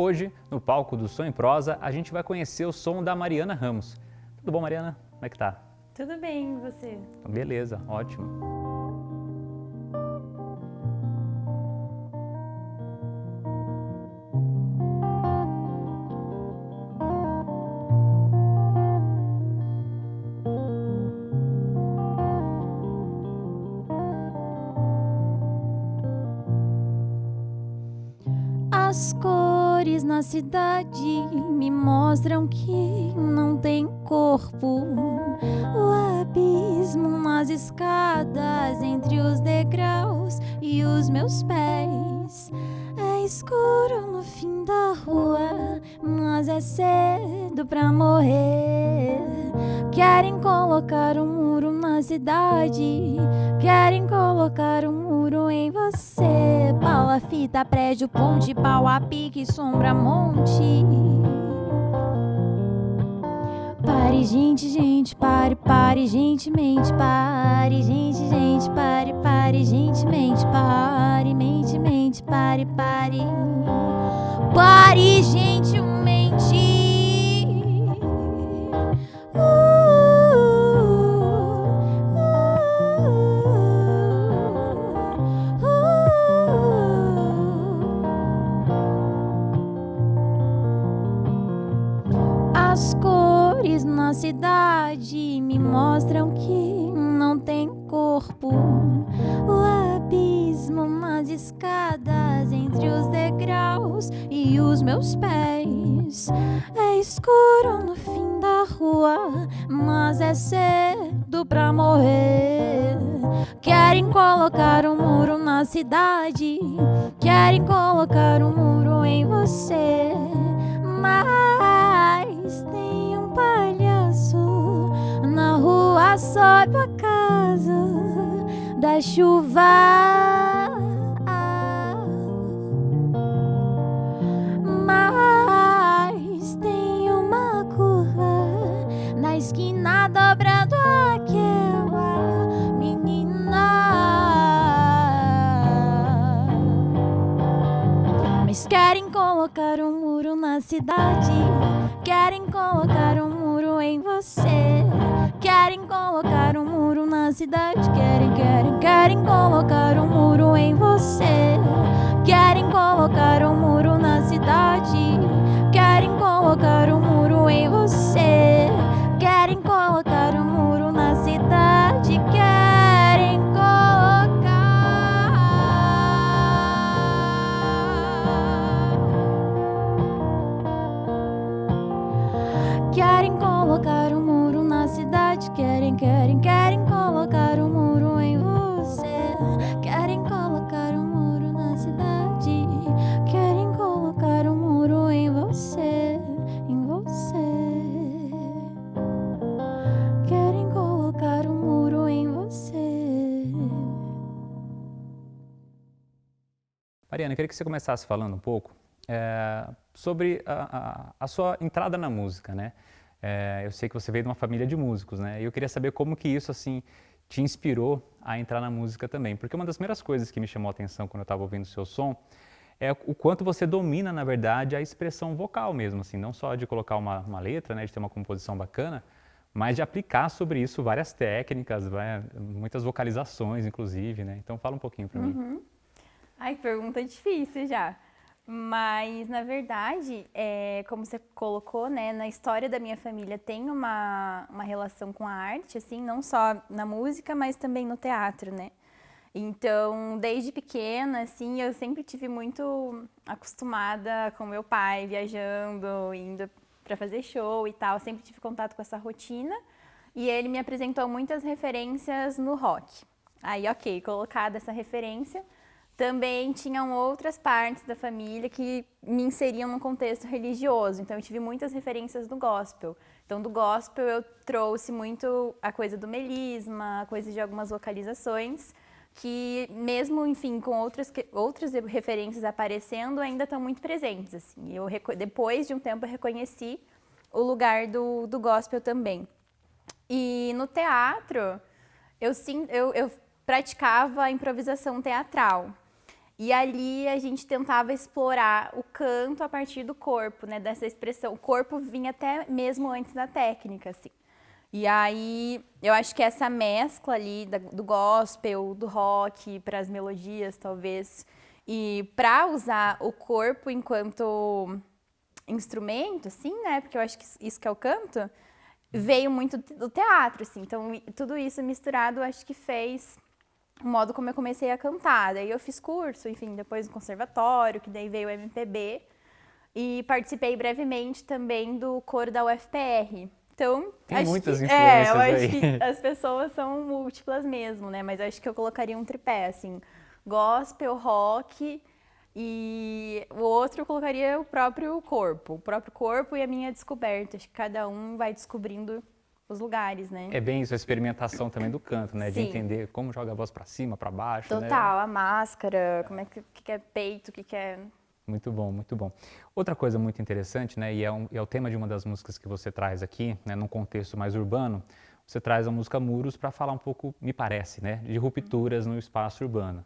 Hoje, no palco do Som em Prosa, a gente vai conhecer o som da Mariana Ramos. Tudo bom, Mariana? Como é que tá? Tudo bem, e você? Beleza, ótimo. As cores na cidade me mostram que não tem corpo. O abismo nas escadas entre os degraus e os meus pés. É escuro no fim da rua, mas é cedo pra morrer. Querem colocar um muro na cidade, querem colocar um muro em você. Pala, fita, prédio, ponte, pau a pique, sombra, monte. Pare, gente, gente, pare, pare, gentilmente, pare, gente, gente, pare, pare, gentilmente, pare, mente, mente, pare, pare, pare, gentilmente. Mostram que não tem corpo. O abismo nas escadas entre os degraus e os meus pés. É escuro no fim da rua, mas é cedo pra morrer. Querem colocar um muro na cidade, querem colocar um muro em você. Rua sob a casa da chuva. Mas tem uma curva na esquina dobrando aquela menina. Mas querem colocar um muro na cidade, querem colocar um muro em você. Querem colocar um muro na cidade, querem, querem, querem colocar um muro em você. Querem colocar um muro na cidade, querem colocar um muro em você. Eu queria que você começasse falando um pouco é, sobre a, a, a, sua entrada na música, né? É, eu sei que você veio de uma família de músicos, né? E eu queria saber como que isso, assim, te inspirou a entrar na música também. Porque uma das primeiras coisas que me chamou a atenção quando eu estava ouvindo o seu som é o quanto você domina, na verdade, a expressão vocal mesmo, assim, não só de colocar uma, uma letra, né, de ter uma composição bacana, mas de aplicar sobre isso várias técnicas, vai, muitas vocalizações, inclusive, né? Então fala um pouquinho para Uhum. mim. Ai, pergunta difícil já. Mas, na verdade, é, como você colocou, né, na história da minha família tem uma, uma relação com a arte, assim, não só na música, mas também no teatro, né? Então, desde pequena, assim, eu sempre tive muito acostumada com meu pai viajando, indo para fazer show e tal, sempre tive contato com essa rotina. E ele me apresentou muitas referências no rock. Aí, ok, colocada essa referência, também tinham outras partes da família que me inseriam num contexto religioso. Então, eu tive muitas referências do gospel. Então, do gospel eu trouxe muito a coisa do melisma, a coisa de algumas vocalizações, que mesmo, enfim, com outras, outras referências aparecendo, ainda estão muito presentes. Assim. Eu, depois de um tempo, eu reconheci o lugar do, do gospel também. E no teatro, eu, eu, eu praticava improvisação teatral. E ali a gente tentava explorar o canto a partir do corpo, né? Dessa expressão. O corpo vinha até mesmo antes da técnica, assim. E aí, eu acho que essa mescla ali do gospel, do rock, para as melodias, talvez, e para usar o corpo enquanto instrumento, assim, né? Porque eu acho que isso que é o canto, veio muito do teatro, assim. Então, tudo isso misturado, acho que fez o modo como eu comecei a cantar. Daí eu fiz curso, enfim, depois no conservatório, que daí veio o MPB. E participei brevemente também do coro da UFPR. Então, Tem muitas que, influências é, eu aí. acho que as pessoas são múltiplas mesmo, né? Mas acho que eu colocaria um tripé, assim, gospel, rock e o outro eu colocaria o próprio corpo, o próprio corpo e a minha descoberta. Acho que cada um vai descobrindo os lugares, né? É bem isso, a experimentação também do canto, né? De Sim. entender como joga a voz para cima, para baixo, né? Total, a máscara, como é que, que é peito, o que, que é. Muito bom, muito bom. Outra coisa muito interessante, né, e é, um- é o tema de uma das músicas que você traz aqui, né, num contexto mais urbano, você traz a música Muros para falar um pouco, me parece, né, de rupturas no espaço urbano.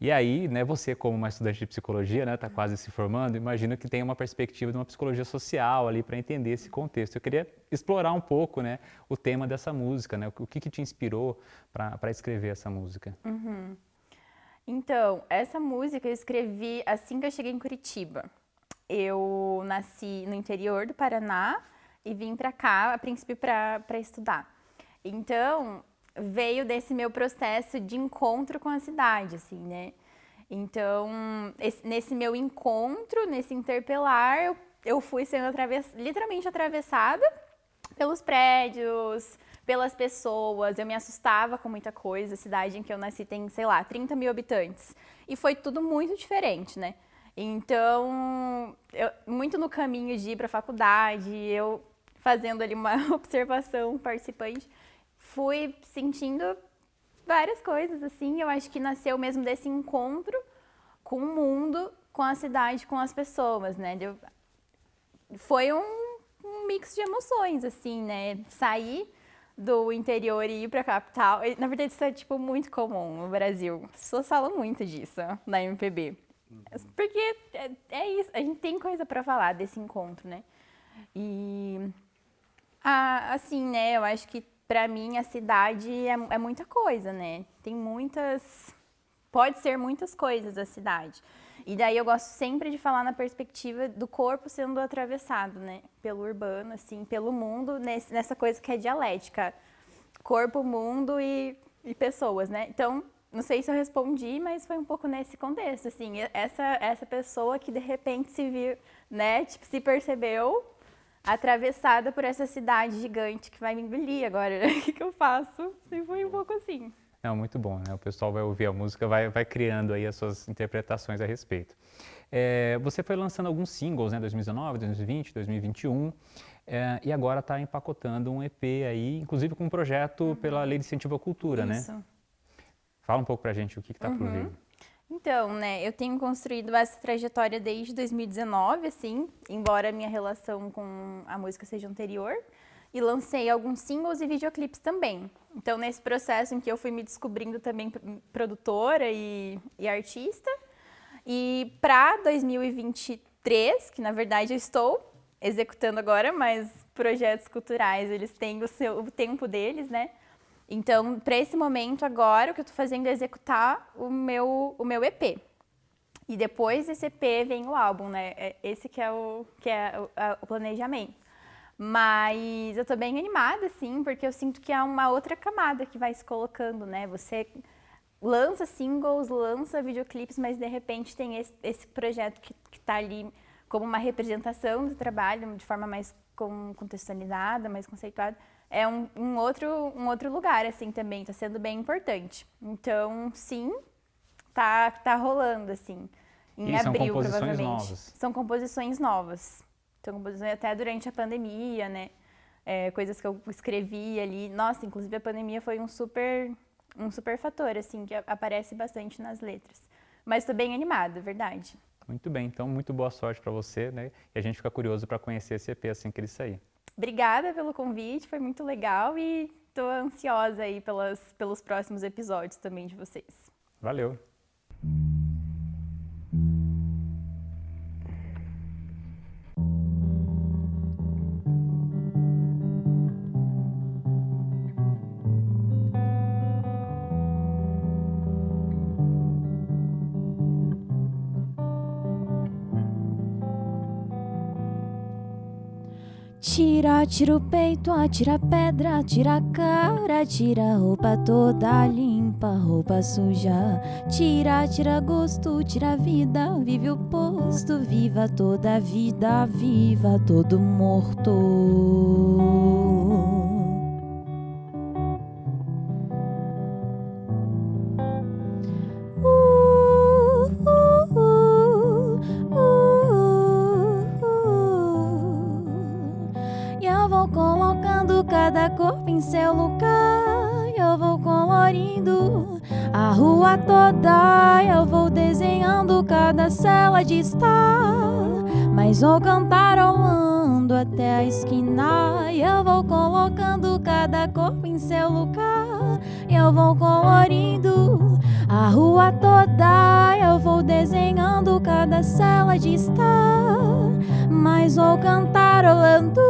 E aí, né, você como uma estudante de psicologia, né, está quase se formando, imagino que tem uma perspectiva de uma psicologia social ali para entender esse contexto. Eu queria explorar um pouco, né, o tema dessa música, né, o que, que te inspirou para escrever essa música. Então, essa música eu escrevi assim que eu cheguei em Curitiba. Eu nasci no interior do Paraná e vim pra cá, a princípio, pra estudar. Então, veio desse meu processo de encontro com a cidade, assim, né? Então, esse- nesse meu encontro, nesse interpelar, eu, eu fui sendo atravess, literalmente atravessada pelos prédios, pelas pessoas. Eu me assustava com muita coisa. A cidade em que eu nasci tem, sei lá, 30 mil habitantes. E foi tudo muito diferente, né? Então, eu- muito no caminho de ir para a faculdade, eu fazendo ali uma observação participante, fui sentindo várias coisas, assim. Eu acho que nasceu mesmo desse encontro com o mundo, com a cidade, com as pessoas, né? Eu- foi um, um mix de emoções, assim, né? Sair do interior e ir pra capital. E, Na verdade, isso é, tipo, muito comum no Brasil. As pessoas falam muito disso na MPB. Porque é, é isso, a gente tem coisa pra falar desse encontro, né? E, ah, assim, né, eu acho que pra mim a cidade é, é muita coisa, né? Tem muitas pode ser muitas coisas a cidade. E daí eu gosto sempre de falar na perspectiva do corpo sendo atravessado, né? Pelo urbano, assim, pelo mundo, nesse- nessa coisa que é dialética. Corpo, mundo e, e pessoas, né? Então, não sei se eu respondi, mas foi um pouco nesse contexto, assim. Essa, essa pessoa que de repente se viu, né? Tipo, se percebeu atravessada por essa cidade gigante que vai me engolir agora. O que, que eu faço? E foi um pouco assim. Não, muito bom, né? O pessoal vai ouvir a música, vai, vai criando aí as suas interpretações a respeito. É, você foi lançando alguns singles, né? 2019, 2020, 2021, é, e agora está empacotando um EP aí, inclusive com um projeto pela Lei de Incentivo à Cultura, né? Isso. Fala um pouco pra gente o que está por vir. Então, né, eu tenho construído essa trajetória desde 2019, assim, embora a minha relação com a música seja anterior, e lancei alguns singles e videoclipes também. Então, nesse processo em que eu fui me descobrindo também produtora e, e artista, e para 2023, que na verdade eu estou executando agora, mas projetos culturais, eles têm o seu o tempo deles, né? Então, para esse momento agora, o que eu estou fazendo é executar o meu, o meu EP. E depois desse EP vem o álbum, né? É Esse que é o, que é o, a- o planejamento. Mas eu tô bem animada, sim, porque eu sinto que é uma outra camada que vai se colocando, né? Você lança singles, lança videoclipes, mas de repente tem esse, esse projeto que, que tá ali como uma representação do trabalho, de forma mais com- contextualizada, mais conceituada. É um, um outro, um outro lugar, assim, também, tá sendo bem importante. Então, sim, tá, tá rolando, assim. Em E são abril, composições provavelmente. novas? São composições novas. São composições até durante a pandemia, né? É, coisas que eu escrevi ali. Nossa, inclusive a pandemia foi um super, um super fator, assim, que aparece bastante nas letras. Mas tô bem animada, verdade. Muito bem, então muito boa sorte para você, né? E a gente fica curioso para conhecer esse EP assim que ele sair. Obrigada pelo convite, foi muito legal e tô ansiosa aí pelas, pelos próximos episódios também de vocês. Valeu! Tira, tira o peito, atira pedra, tira a cara, tira a roupa toda limpa, roupa suja. Tira, tira gosto, tira a vida, vive o posto, viva toda a vida, viva todo morto. Mas vou cantarolando até a esquina. Eu vou colocando cada corpo em seu lugar. Eu vou colorindo a rua toda. Eu vou desenhando cada cela de estar. Mas vou cantarolando.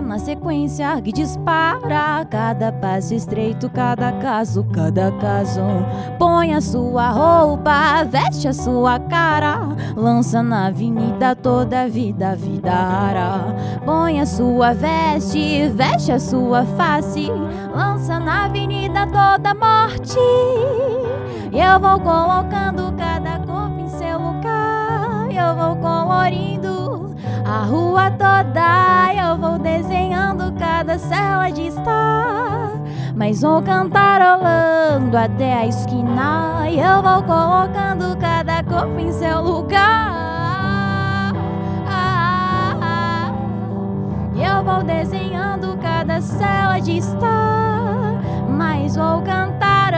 Na sequência que dispara cada passo estreito, cada caso, cada caso. Põe a sua roupa, veste a sua cara, lança na avenida toda a vida, vida ara. Põe a sua veste, veste a sua face, lança na avenida toda a morte. E eu vou colocando cada corpo em seu lugar, eu vou colorindo a rua toda eu vou desenhando cada cela de estar. Mas vou cantarolando até a esquina. E eu vou colocando cada corpo em seu lugar. E eu vou desenhando cada cela de estar. Mas vou cantar